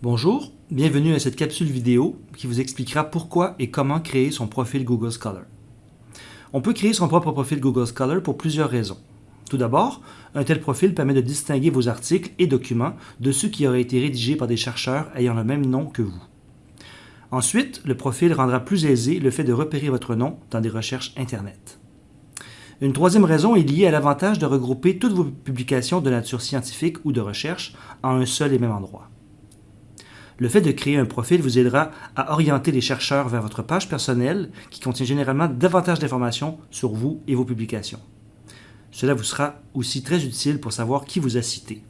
Bonjour, bienvenue à cette capsule vidéo qui vous expliquera pourquoi et comment créer son profil Google Scholar. On peut créer son propre profil Google Scholar pour plusieurs raisons. Tout d'abord, un tel profil permet de distinguer vos articles et documents de ceux qui auraient été rédigés par des chercheurs ayant le même nom que vous. Ensuite, le profil rendra plus aisé le fait de repérer votre nom dans des recherches Internet. Une troisième raison est liée à l'avantage de regrouper toutes vos publications de nature scientifique ou de recherche en un seul et même endroit. Le fait de créer un profil vous aidera à orienter les chercheurs vers votre page personnelle qui contient généralement davantage d'informations sur vous et vos publications. Cela vous sera aussi très utile pour savoir qui vous a cité.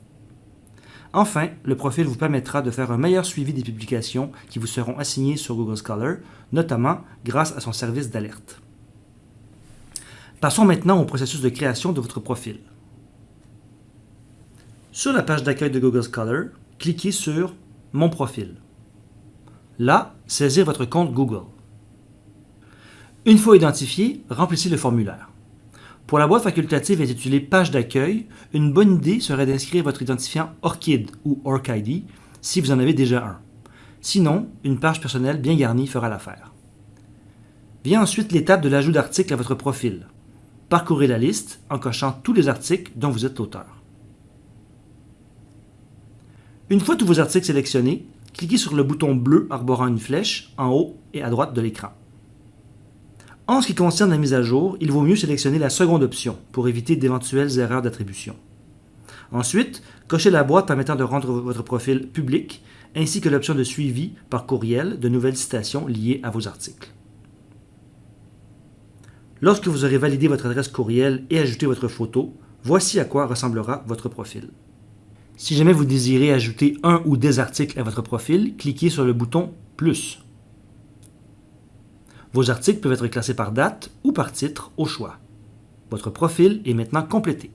Enfin, le profil vous permettra de faire un meilleur suivi des publications qui vous seront assignées sur Google Scholar, notamment grâce à son service d'alerte. Passons maintenant au processus de création de votre profil. Sur la page d'accueil de Google Scholar, cliquez sur mon profil. Là, saisir votre compte Google. Une fois identifié, remplissez le formulaire. Pour la boîte facultative intitulée Page d'accueil, une bonne idée serait d'inscrire votre identifiant ORCID ou ORCID si vous en avez déjà un. Sinon, une page personnelle bien garnie fera l'affaire. Vient ensuite l'étape de l'ajout d'articles à votre profil. Parcourez la liste en cochant tous les articles dont vous êtes l'auteur. Une fois tous vos articles sélectionnés, cliquez sur le bouton bleu arborant une flèche en haut et à droite de l'écran. En ce qui concerne la mise à jour, il vaut mieux sélectionner la seconde option pour éviter d'éventuelles erreurs d'attribution. Ensuite, cochez la boîte permettant de rendre votre profil public, ainsi que l'option de suivi par courriel de nouvelles citations liées à vos articles. Lorsque vous aurez validé votre adresse courriel et ajouté votre photo, voici à quoi ressemblera votre profil. Si jamais vous désirez ajouter un ou des articles à votre profil, cliquez sur le bouton « Plus ». Vos articles peuvent être classés par date ou par titre au choix. Votre profil est maintenant complété.